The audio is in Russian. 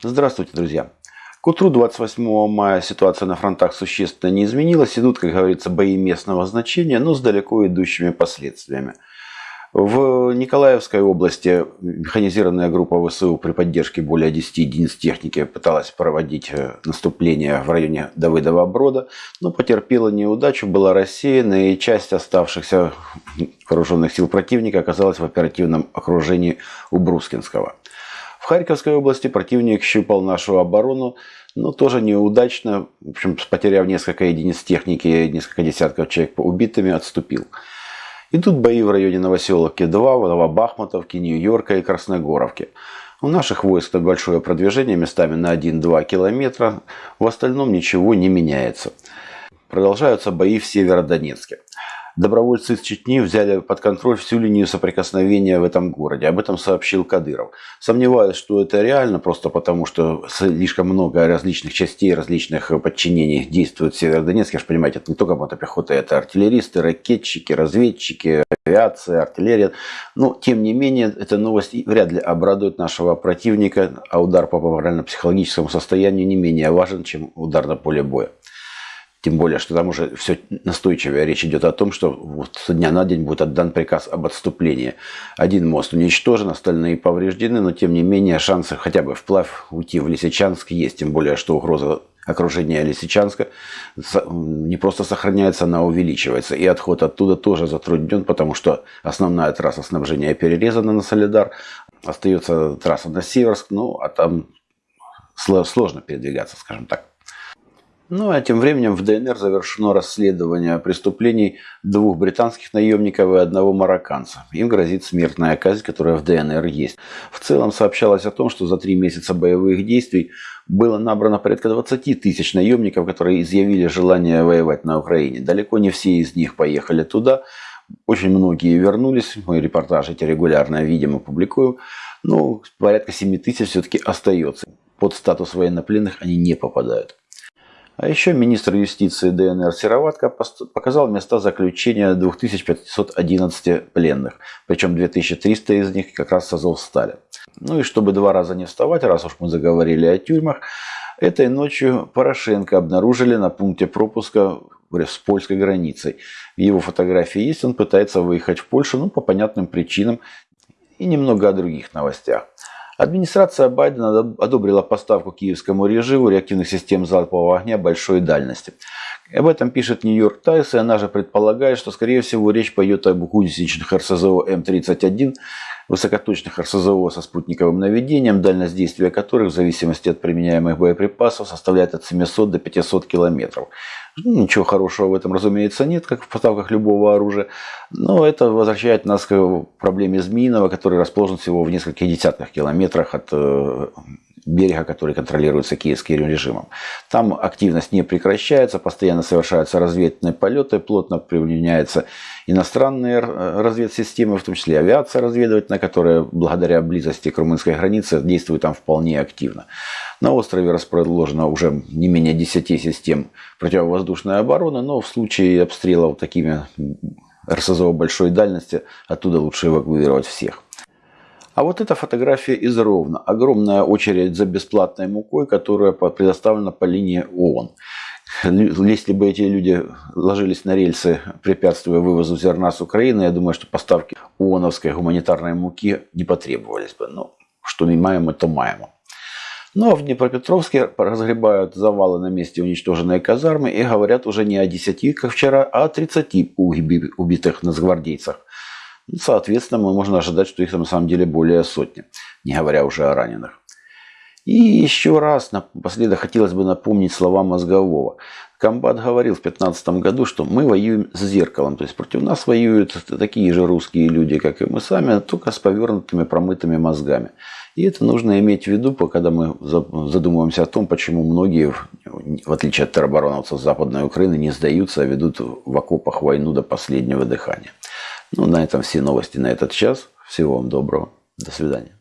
Здравствуйте, друзья! К утру 28 мая ситуация на фронтах существенно не изменилась. Идут, как говорится, бои местного значения, но с далеко идущими последствиями. В Николаевской области механизированная группа ВСУ при поддержке более 10 единиц техники пыталась проводить э, наступление в районе Давыдова Брода, но потерпела неудачу, была рассеяна, и часть оставшихся вооруженных сил противника оказалась в оперативном окружении у Брускинского. Харьковской области противник щупал нашу оборону, но тоже неудачно, в общем, потеряв несколько единиц техники, несколько десятков человек убитыми, отступил. Идут бои в районе Новоселовки 2, Новобахмутовки, Нью-Йорка и Красногоровки. У наших войск большое продвижение местами на 1-2 километра, в остальном ничего не меняется. Продолжаются бои в Северодонецке добровольцы из Чечни взяли под контроль всю линию соприкосновения в этом городе. Об этом сообщил Кадыров. Сомневаюсь, что это реально, просто потому что слишком много различных частей, различных подчинений действует в Северодонецке. Вы же понимаете, это не только мотопехота, это артиллеристы, ракетчики, разведчики, авиация, артиллерия. Но, тем не менее, эта новость вряд ли обрадует нашего противника, а удар по морально-психологическому состоянию не менее важен, чем удар на поле боя. Тем более, что там уже все настойчивее речь идет о том, что вот со дня на день будет отдан приказ об отступлении. Один мост уничтожен, остальные повреждены, но тем не менее шансы хотя бы вплавь уйти в Лисичанск есть. Тем более, что угроза окружения Лисичанска не просто сохраняется, она увеличивается. И отход оттуда тоже затруднен, потому что основная трасса снабжения перерезана на Солидар. Остается трасса на Северск, ну а там сложно передвигаться, скажем так. Ну а тем временем в ДНР завершено расследование преступлений двух британских наемников и одного марокканца. Им грозит смертная казнь, которая в ДНР есть. В целом сообщалось о том, что за три месяца боевых действий было набрано порядка 20 тысяч наемников, которые изъявили желание воевать на Украине. Далеко не все из них поехали туда. Очень многие вернулись. Мы репортажи эти регулярно видим и публикуем. Но порядка 7 тысяч все-таки остается. Под статус военнопленных они не попадают. А еще министр юстиции ДНР Сероватко показал места заключения 2511 пленных, причем 2300 из них как раз с Азовстали. Ну и чтобы два раза не вставать, раз уж мы заговорили о тюрьмах, этой ночью Порошенко обнаружили на пункте пропуска с польской границей. Его фотографии есть, он пытается выехать в Польшу, ну, по понятным причинам, и немного о других новостях. Администрация Байдена одобрила поставку киевскому режиму реактивных систем залпового огня большой дальности. Об этом пишет Нью-Йорк Таймс, и она же предполагает, что, скорее всего, речь пойдет об гусеничных РСЗО М-31, высокоточных РСЗО со спутниковым наведением, дальность действия которых в зависимости от применяемых боеприпасов составляет от 700 до 500 километров. Ну, ничего хорошего в этом, разумеется, нет, как в поставках любого оружия. Но это возвращает нас к проблеме Змеиного, который расположен всего в нескольких десятках километрах от э, берега, который контролируется киевским режимом. Там активность не прекращается, постоянно совершаются разведывательные полеты, плотно применяются иностранные разведсистемы, в том числе авиация разведывательная, которая благодаря близости к румынской границе действует там вполне активно. На острове расположено уже не менее 10 систем противовоздушной обороны, но в случае обстрелов такими РСЗО большой дальности оттуда лучше эвакуировать всех. А вот эта фотография из Ровно. Огромная очередь за бесплатной мукой, которая предоставлена по линии ООН. Если бы эти люди ложились на рельсы, препятствуя вывозу зерна с Украины, я думаю, что поставки ООНовской гуманитарной муки не потребовались бы. Но что маем, то маем. Ну а в Днепропетровске разгребают завалы на месте уничтоженной казармы и говорят уже не о 10, как вчера, а о 30 убитых нацгвардейцах. Соответственно, мы можно ожидать, что их там на самом деле более сотни, не говоря уже о раненых. И еще раз напоследок хотелось бы напомнить слова Мозгового. Комбат говорил в 2015 году, что мы воюем с зеркалом. То есть против нас воюют такие же русские люди, как и мы сами, только с повернутыми промытыми мозгами. И это нужно иметь в виду, когда мы задумываемся о том, почему многие, в отличие от теробороновцев Западной Украины, не сдаются, а ведут в окопах войну до последнего дыхания. Ну, на этом все новости на этот час. Всего вам доброго. До свидания.